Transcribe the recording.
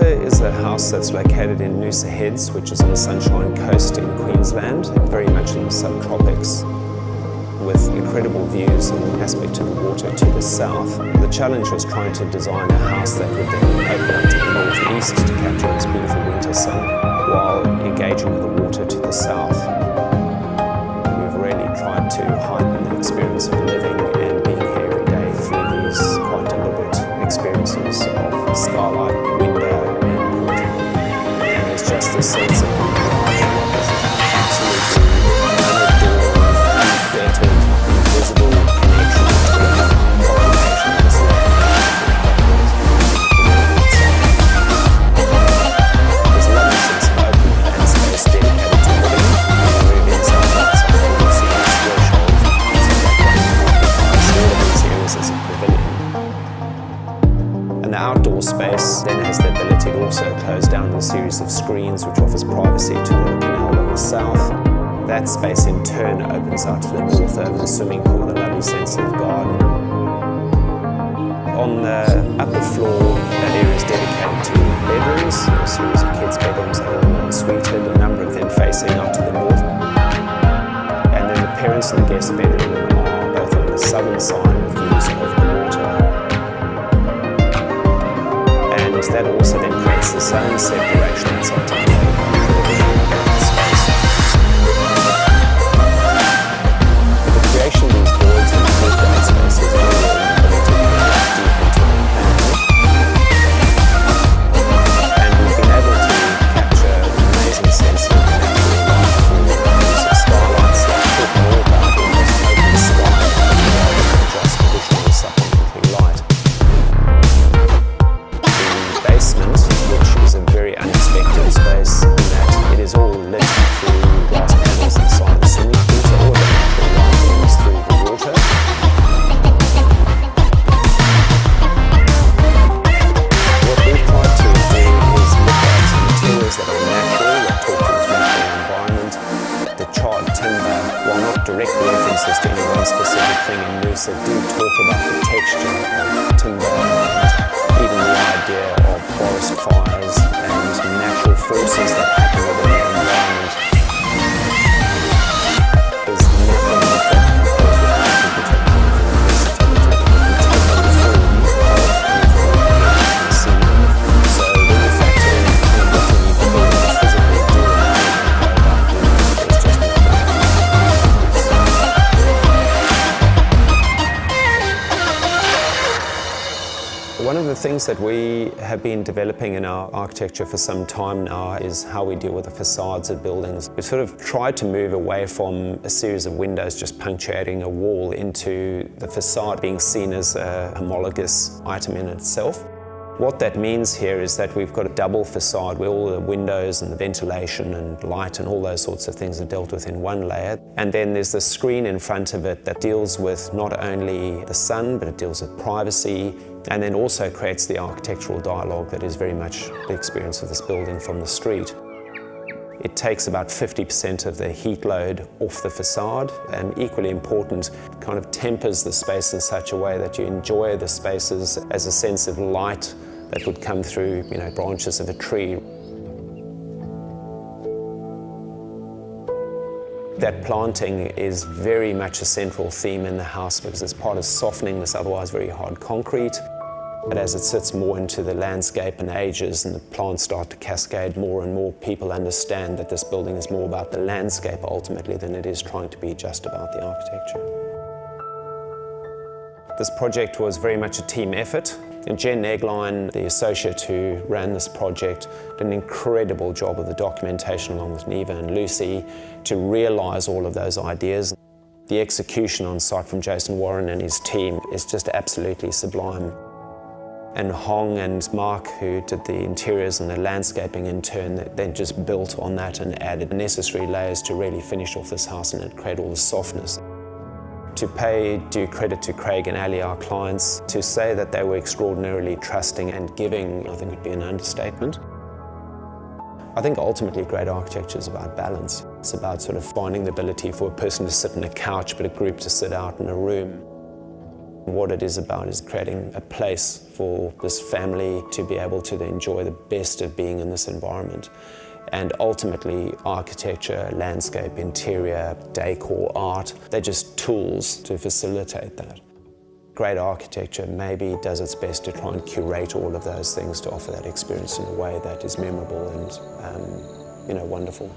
Water is a house that's located in Noosa Heads, which is on the Sunshine Coast in Queensland, very much in the subtropics with incredible views and aspect to the water to the south. The challenge was trying to design a house that would then open up to the northeast to capture its beautiful winter sun while engaging with the water to the south. We've really tried to heighten the experience out to the over the swimming pool with a lovely sense of garden. On the upper floor, that area is dedicated to bedrooms, a series of kids' bedrooms all suited, a number of them facing out to the north. And then the parents and the guest bedroom are both on the southern side with views of the water. And that also then creates the same separation inside direct about the texture of timber even the idea of forest fires and natural forces that happen within the things that we have been developing in our architecture for some time now is how we deal with the facades of buildings. We've sort of tried to move away from a series of windows just punctuating a wall into the facade being seen as a homologous item in itself. What that means here is that we've got a double facade where all the windows and the ventilation and light and all those sorts of things are dealt with in one layer. And then there's the screen in front of it that deals with not only the sun, but it deals with privacy, and then also creates the architectural dialogue that is very much the experience of this building from the street. It takes about 50% of the heat load off the facade and equally important, kind of tempers the space in such a way that you enjoy the spaces as a sense of light that would come through you know, branches of a tree. That planting is very much a central theme in the house because it's part of softening this otherwise very hard concrete. But as it sits more into the landscape and ages and the plants start to cascade more and more, people understand that this building is more about the landscape ultimately than it is trying to be just about the architecture. This project was very much a team effort. And Jen Eggline, the associate who ran this project, did an incredible job of the documentation along with Neva and Lucy to realise all of those ideas. The execution on site from Jason Warren and his team is just absolutely sublime. And Hong and Mark, who did the interiors and the landscaping in turn, then just built on that and added necessary layers to really finish off this house and create all the softness. To pay due credit to Craig and Ali, our clients, to say that they were extraordinarily trusting and giving, I think would be an understatement. I think ultimately great architecture is about balance. It's about sort of finding the ability for a person to sit in a couch but a group to sit out in a room. What it is about is creating a place for this family to be able to enjoy the best of being in this environment. And ultimately, architecture, landscape, interior, decor, art, they're just tools to facilitate that. Great architecture maybe does its best to try and curate all of those things to offer that experience in a way that is memorable and um, you know, wonderful.